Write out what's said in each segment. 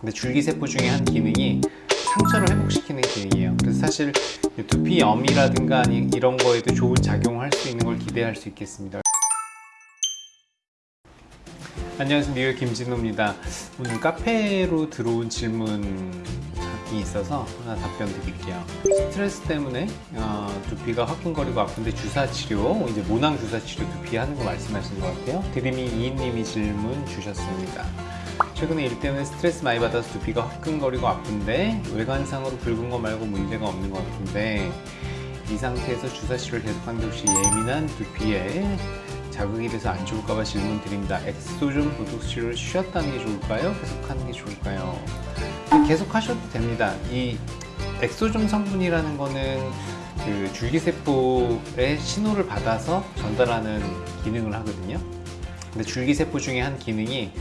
근데 줄기세포 중에 한 기능이 상처를 회복시키는 기능이에요. 그래서 사실 두피염이라든가 이런 거에도 좋은 작용을 할 수 있는 걸 기대할 수 있겠습니다. 안녕하세요. 뉴욕 김진호입니다. 오늘 카페로 들어온 질문이 있어서 하나 답변 드릴게요. 스트레스 때문에 어, 두피가 화끈거리고 아픈데 주사 치료 이제 모낭 주사 치료 두피 하는 거 말씀하시는 것 같아요. 드림이 2인님이 질문 주셨습니다 최근에 일 때문에 스트레스 많이 받아서 두피가 화끈거리고 아픈데 외관상으로 붉은 거 말고 문제가 없는 것 같은데 이 상태에서 주사 치료를 계속하는데 혹시 예민한 두피에 자극이 돼서 안 좋을까봐 질문 드립니다. 엑소좀 보톡스 치료를 쉬었다는 게 좋을까요? 계속하는 게 좋을까요? 계속 하셔도 됩니다. 이 엑소좀 성분이라는 거는 그 줄기세포의 신호를 받아서 전달하는 기능을 하거든요. 근데 줄기세포 중에 한 기능이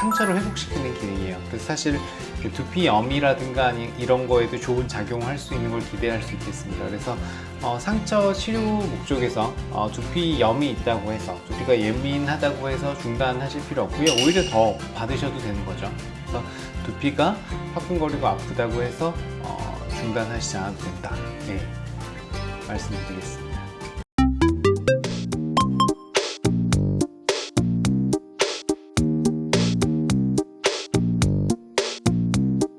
상처를 회복시키는 기능이에요. 그래서 사실 그 두피염이라든가 이런 거에도 좋은 작용을 할수 있는 걸 기대할 수 있겠습니다. 그래서 어, 상처 치료 목적에서 어, 두피염이 있다고 해서 두피가 예민하다고 해서 중단하실 필요 없고요. 오히려 더 받으셔도 되는 거죠. 그래서 두피가 화끈거리고 아프다고 해서 어, 중단하시지 않아도 된다. 네, 말씀드리겠습니다.